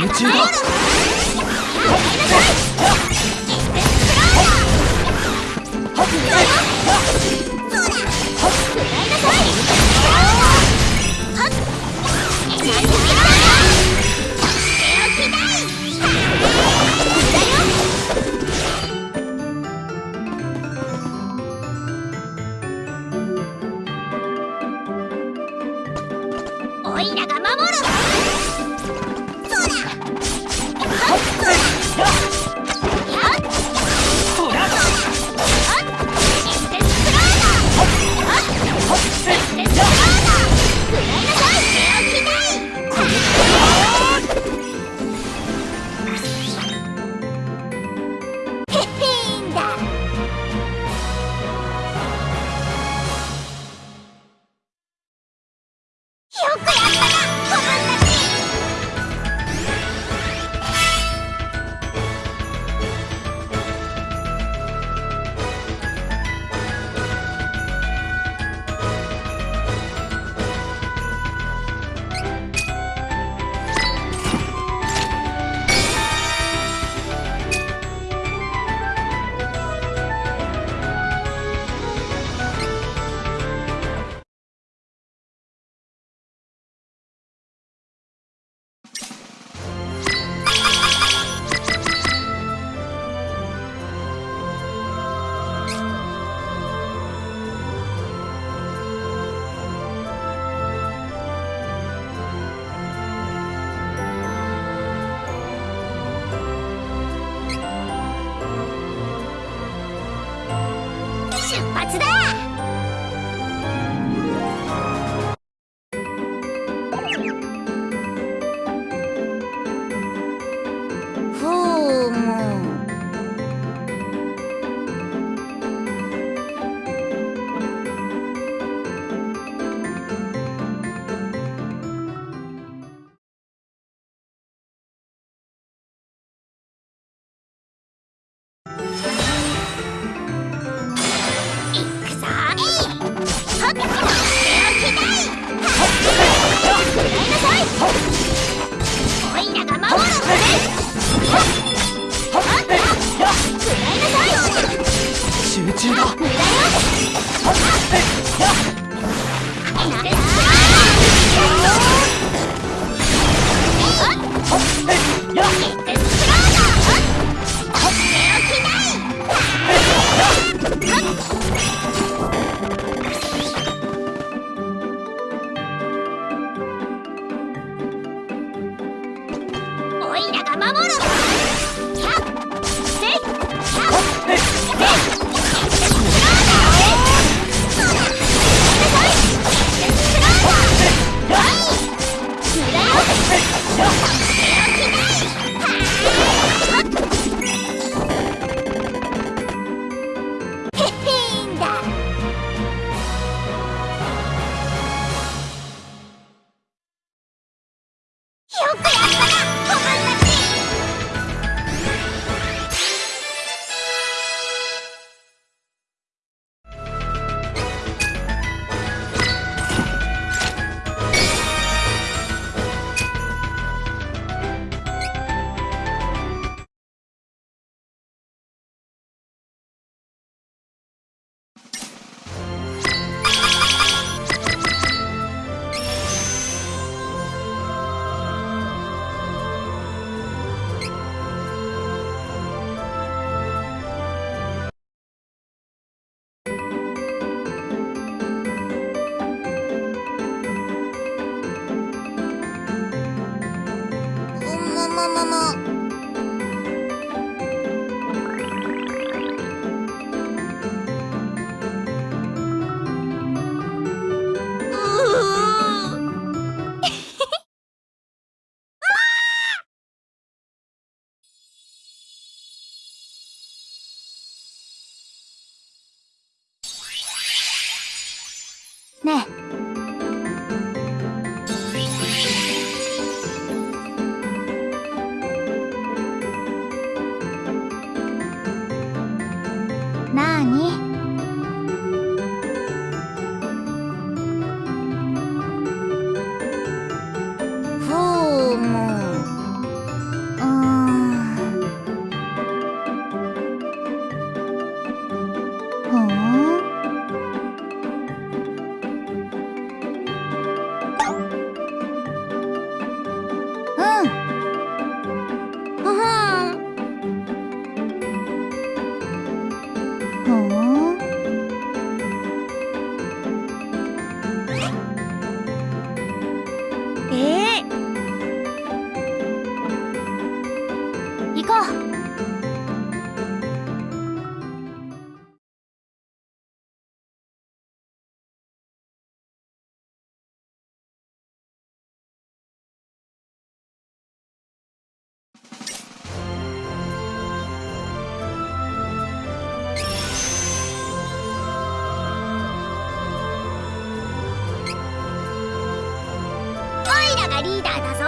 夢中だ。出発だよくやったなももも。ねえリーダーだ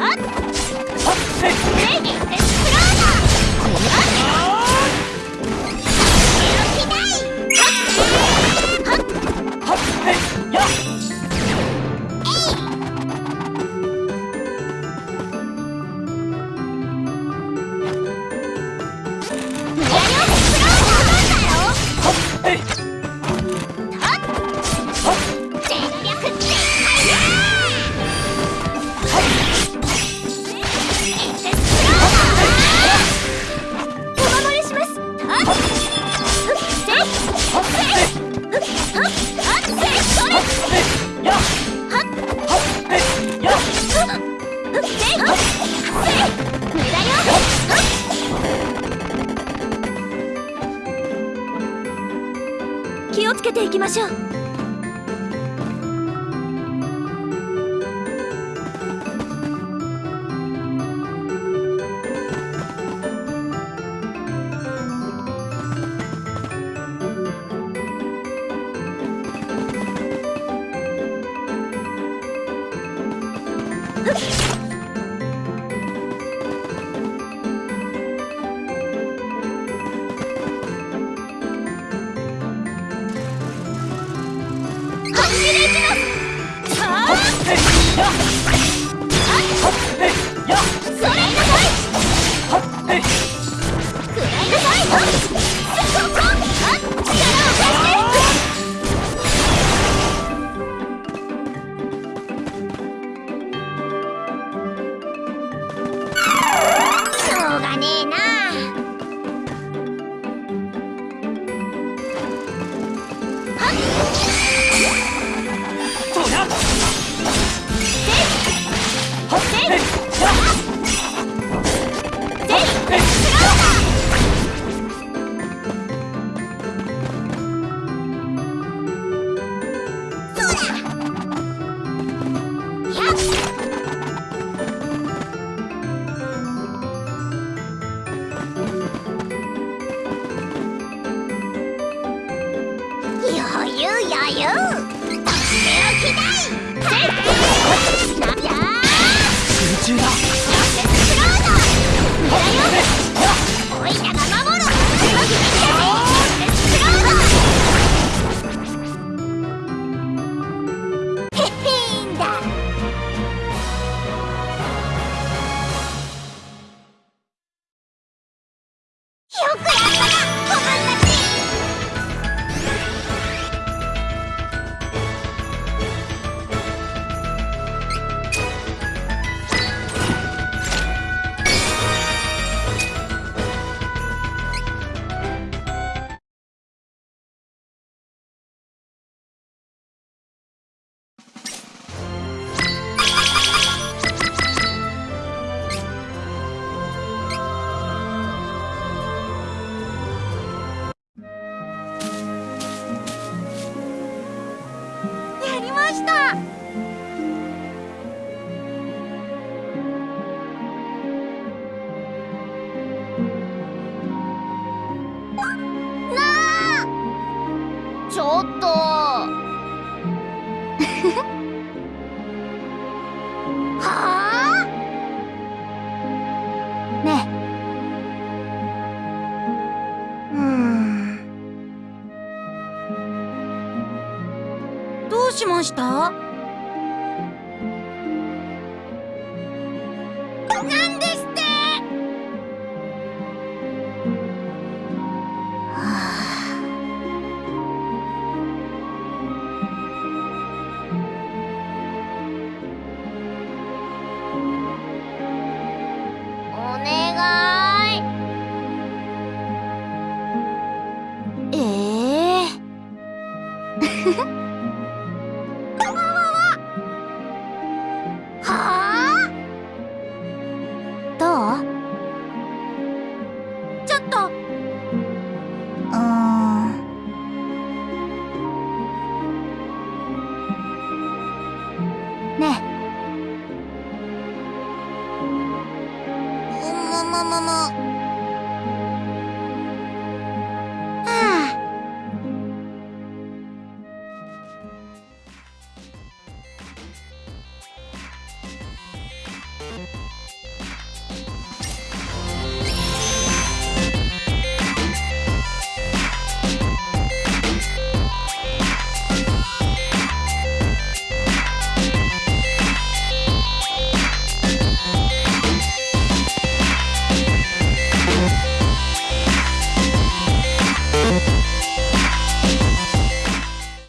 えンした？なんですって、はあ、おい。ええ